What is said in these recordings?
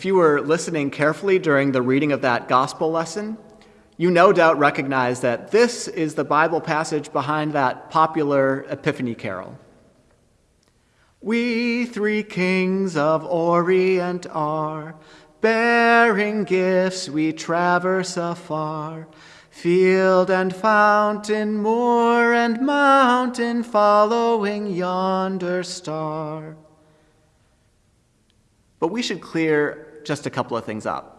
If you were listening carefully during the reading of that gospel lesson, you no doubt recognize that this is the Bible passage behind that popular Epiphany carol. We three kings of Orient are, bearing gifts we traverse afar. Field and fountain, moor and mountain, following yonder star. But we should clear just a couple of things up.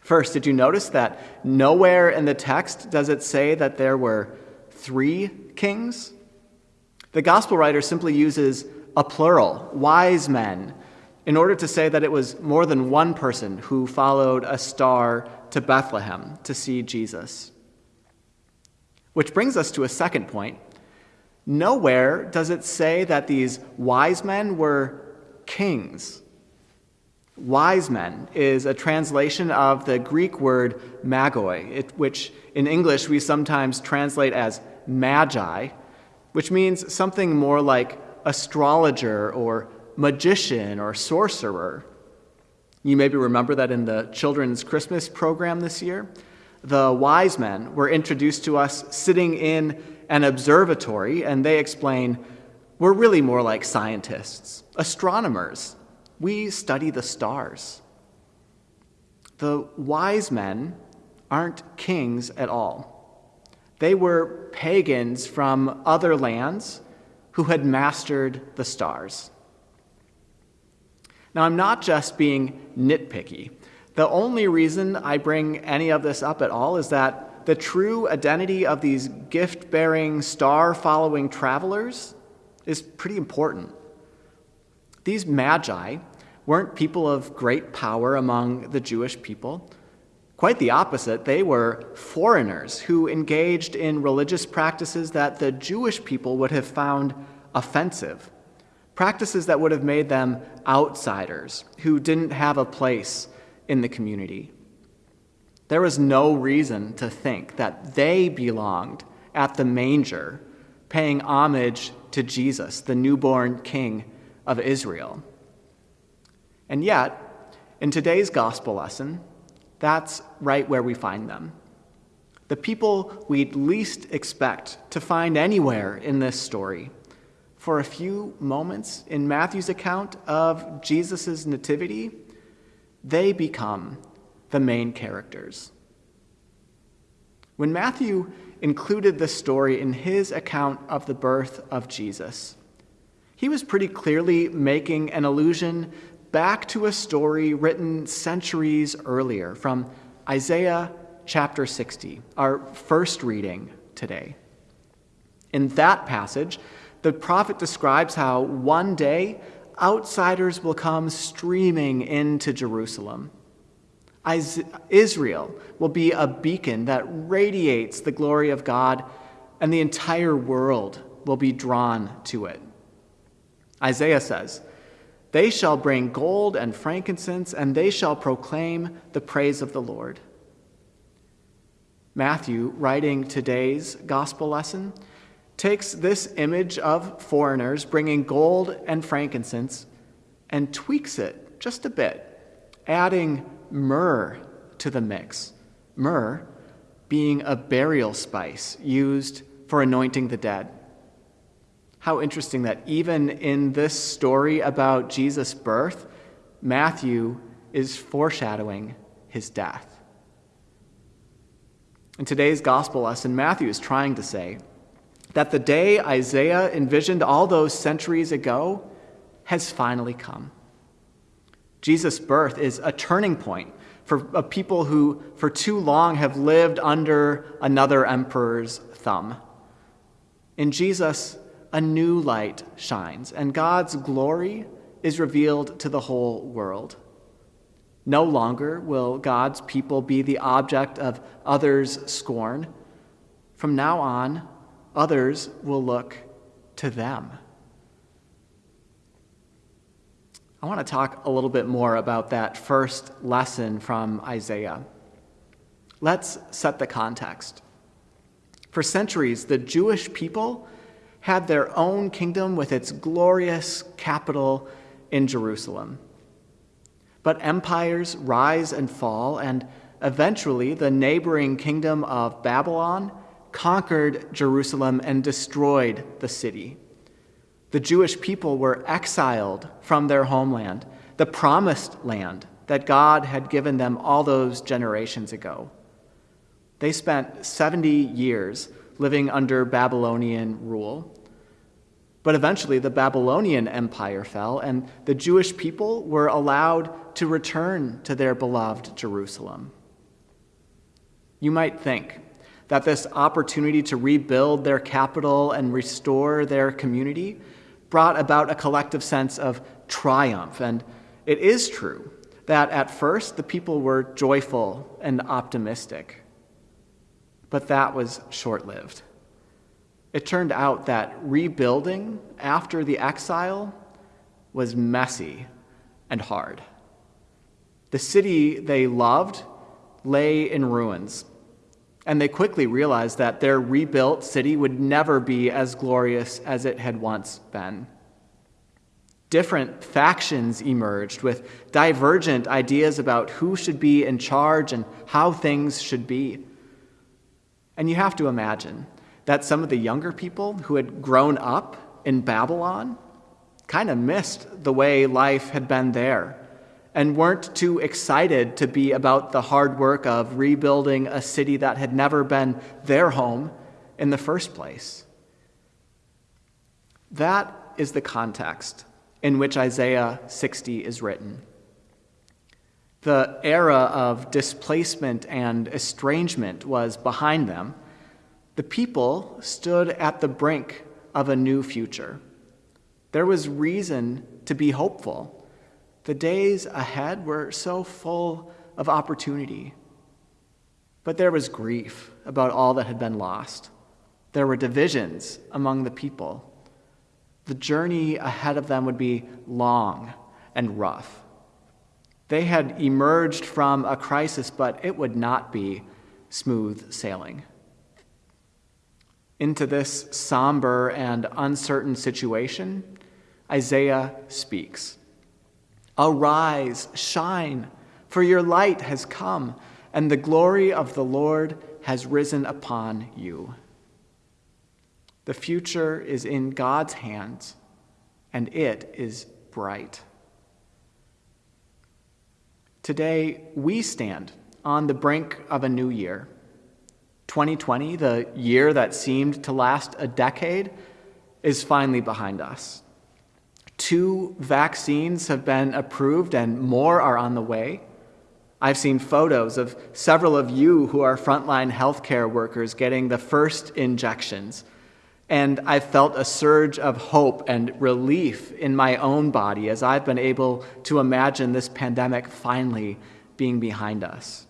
First, did you notice that nowhere in the text does it say that there were three kings? The gospel writer simply uses a plural, wise men, in order to say that it was more than one person who followed a star to Bethlehem to see Jesus. Which brings us to a second point. Nowhere does it say that these wise men were kings. Wise men is a translation of the Greek word magoi, it, which in English we sometimes translate as magi, which means something more like astrologer or magician or sorcerer. You maybe remember that in the children's Christmas program this year, the wise men were introduced to us sitting in an observatory, and they explain we're really more like scientists, astronomers. We study the stars. The wise men aren't kings at all. They were pagans from other lands who had mastered the stars. Now, I'm not just being nitpicky. The only reason I bring any of this up at all is that the true identity of these gift bearing, star following travelers is pretty important. These magi weren't people of great power among the Jewish people. Quite the opposite, they were foreigners who engaged in religious practices that the Jewish people would have found offensive practices that would have made them outsiders who didn't have a place in the community. There was no reason to think that they belonged at the manger, paying homage to Jesus, the newborn king of Israel. And yet, in today's gospel lesson, that's right where we find them. The people we'd least expect to find anywhere in this story for a few moments in Matthew's account of Jesus' nativity, they become the main characters. When Matthew included this story in his account of the birth of Jesus, he was pretty clearly making an allusion back to a story written centuries earlier from Isaiah chapter 60, our first reading today. In that passage, the prophet describes how one day outsiders will come streaming into Jerusalem. Israel will be a beacon that radiates the glory of God, and the entire world will be drawn to it. Isaiah says, They shall bring gold and frankincense, and they shall proclaim the praise of the Lord. Matthew, writing today's gospel lesson, takes this image of foreigners bringing gold and frankincense and tweaks it just a bit, adding myrrh to the mix. Myrrh being a burial spice used for anointing the dead. How interesting that even in this story about Jesus' birth, Matthew is foreshadowing his death. In today's gospel lesson, Matthew is trying to say that the day Isaiah envisioned all those centuries ago has finally come. Jesus' birth is a turning point for a people who, for too long, have lived under another emperor's thumb. In Jesus, a new light shines, and God's glory is revealed to the whole world. No longer will God's people be the object of others' scorn. From now on, others will look to them. I want to talk a little bit more about that first lesson from Isaiah. Let's set the context. For centuries, the Jewish people had their own kingdom with its glorious capital in Jerusalem. But empires rise and fall, and eventually the neighboring kingdom of Babylon conquered Jerusalem and destroyed the city. The Jewish people were exiled from their homeland, the promised land that God had given them all those generations ago. They spent 70 years living under Babylonian rule. But eventually, the Babylonian Empire fell, and the Jewish people were allowed to return to their beloved Jerusalem. You might think that this opportunity to rebuild their capital and restore their community brought about a collective sense of triumph. And it is true that at first the people were joyful and optimistic. But that was short lived. It turned out that rebuilding after the exile was messy and hard. The city they loved lay in ruins, and they quickly realized that their rebuilt city would never be as glorious as it had once been. Different factions emerged with divergent ideas about who should be in charge and how things should be. And you have to imagine that some of the younger people who had grown up in Babylon kind of missed the way life had been there and weren't too excited to be about the hard work of rebuilding a city that had never been their home in the first place. That is the context in which Isaiah 60 is written. The era of displacement and estrangement was behind them the people stood at the brink of a new future. There was reason to be hopeful. The days ahead were so full of opportunity. But there was grief about all that had been lost. There were divisions among the people. The journey ahead of them would be long and rough. They had emerged from a crisis, but it would not be smooth sailing into this somber and uncertain situation, Isaiah speaks Arise, shine, for your light has come, and the glory of the Lord has risen upon you. The future is in God's hands, and it is bright. Today, we stand on the brink of a new year 2020, the year that seemed to last a decade, is finally behind us. Two vaccines have been approved and more are on the way. I've seen photos of several of you who are frontline healthcare workers getting the first injections. And I've felt a surge of hope and relief in my own body as I've been able to imagine this pandemic finally being behind us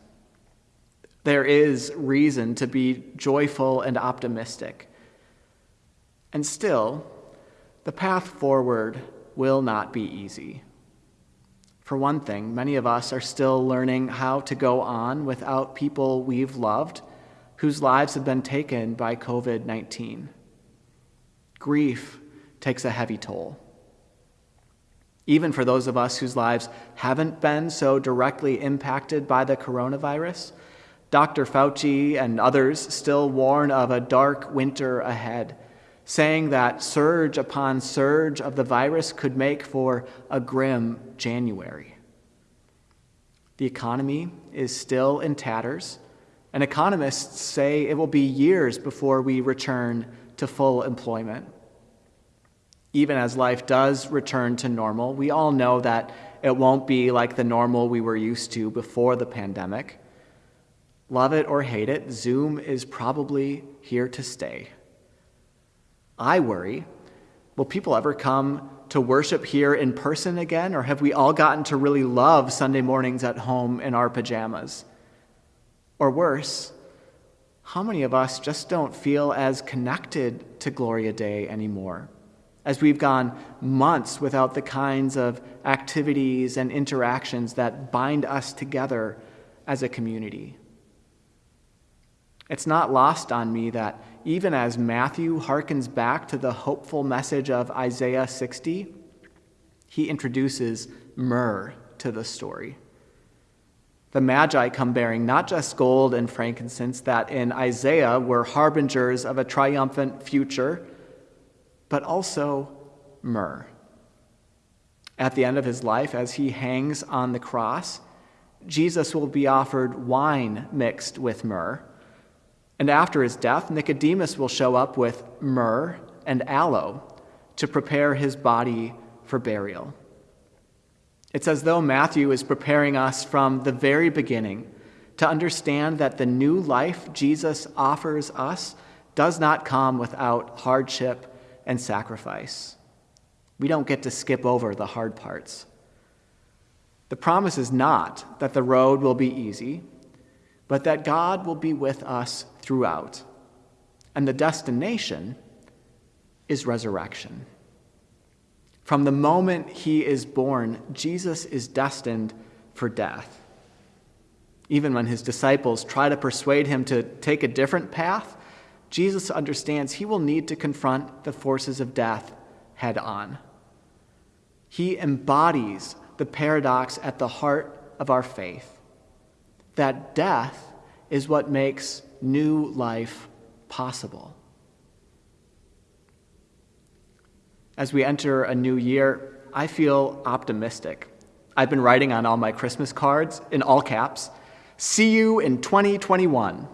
there is reason to be joyful and optimistic. And still, the path forward will not be easy. For one thing, many of us are still learning how to go on without people we've loved whose lives have been taken by COVID 19. Grief takes a heavy toll. Even for those of us whose lives haven't been so directly impacted by the coronavirus, Dr. Fauci and others still warn of a dark winter ahead, saying that surge upon surge of the virus could make for a grim January. The economy is still in tatters, and economists say it will be years before we return to full employment. Even as life does return to normal, we all know that it won't be like the normal we were used to before the pandemic. Love it or hate it, Zoom is probably here to stay. I worry will people ever come to worship here in person again, or have we all gotten to really love Sunday mornings at home in our pajamas? Or worse, how many of us just don't feel as connected to Gloria Dei anymore? As we've gone months without the kinds of activities and interactions that bind us together as a community. It's not lost on me that even as Matthew harkens back to the hopeful message of Isaiah 60, he introduces myrrh to the story. The Magi come bearing not just gold and frankincense that in Isaiah were harbingers of a triumphant future, but also myrrh. At the end of his life, as he hangs on the cross, Jesus will be offered wine mixed with myrrh. And after his death, Nicodemus will show up with myrrh and aloe to prepare his body for burial. It's as though Matthew is preparing us from the very beginning to understand that the new life Jesus offers us does not come without hardship and sacrifice. We don't get to skip over the hard parts. The promise is not that the road will be easy, but that God will be with us throughout. And the destination is resurrection. From the moment he is born, Jesus is destined for death. Even when his disciples try to persuade him to take a different path, Jesus understands he will need to confront the forces of death head on. He embodies the paradox at the heart of our faith that death is what makes new life possible. As we enter a new year, I feel optimistic. I've been writing on all my Christmas cards in all caps, see you in 2021.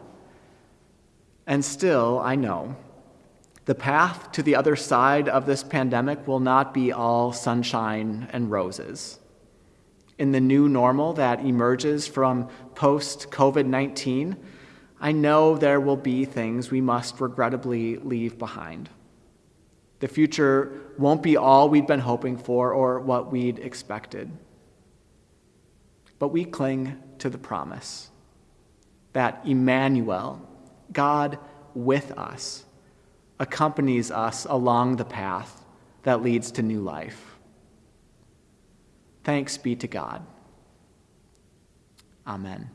And still, I know the path to the other side of this pandemic will not be all sunshine and roses. In the new normal that emerges from post COVID 19, I know there will be things we must regrettably leave behind. The future won't be all we'd been hoping for or what we'd expected. But we cling to the promise that Emmanuel, God with us, accompanies us along the path that leads to new life. Thanks be to God. Amen.